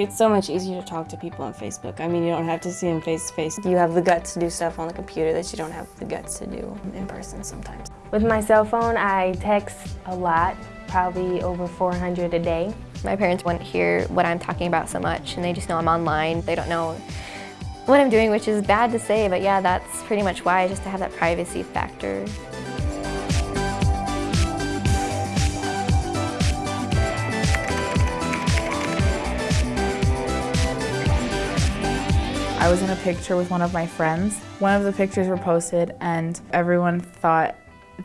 It's so much easier to talk to people on Facebook. I mean, you don't have to see them face to face. You have the guts to do stuff on the computer that you don't have the guts to do in person sometimes. With my cell phone, I text a lot, probably over 400 a day. My parents wouldn't hear what I'm talking about so much, and they just know I'm online. They don't know what I'm doing, which is bad to say, but yeah, that's pretty much why, just to have that privacy factor. I was in a picture with one of my friends. One of the pictures were posted and everyone thought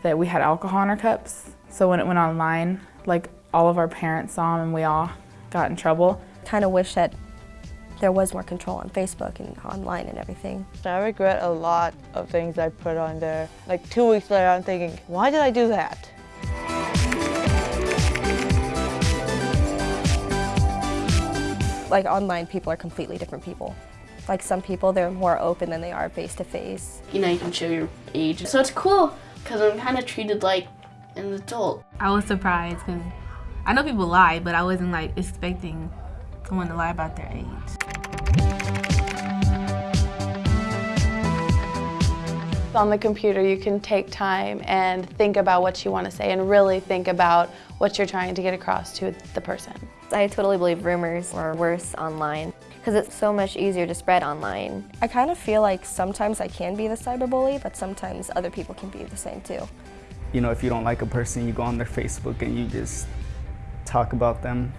that we had alcohol in our cups. So when it went online, like all of our parents saw them and we all got in trouble. Kind of wish that there was more control on Facebook and online and everything. I regret a lot of things I put on there. Like two weeks later, I'm thinking, why did I do that? Like online people are completely different people. Like some people, they're more open than they are face to face. You know, you can show your age. So it's cool because I'm kind of treated like an adult. I was surprised because I know people lie, but I wasn't like expecting someone to lie about their age. On the computer, you can take time and think about what you want to say and really think about what you're trying to get across to the person. I totally believe rumors are worse online because it's so much easier to spread online. I kind of feel like sometimes I can be the cyberbully, but sometimes other people can be the same too. You know, if you don't like a person, you go on their Facebook and you just talk about them.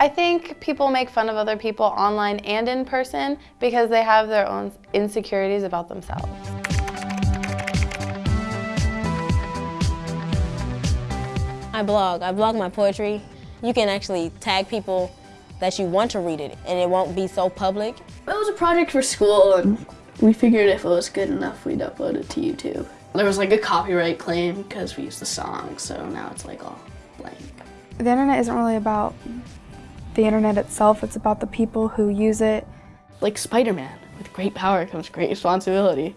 I think people make fun of other people online and in person because they have their own insecurities about themselves. I blog. I blog my poetry. You can actually tag people that you want to read it and it won't be so public. It was a project for school and we figured if it was good enough, we'd upload it to YouTube. There was like a copyright claim because we used the song, so now it's like all blank. The internet isn't really about the internet itself, it's about the people who use it. Like Spider-Man, with great power comes great responsibility.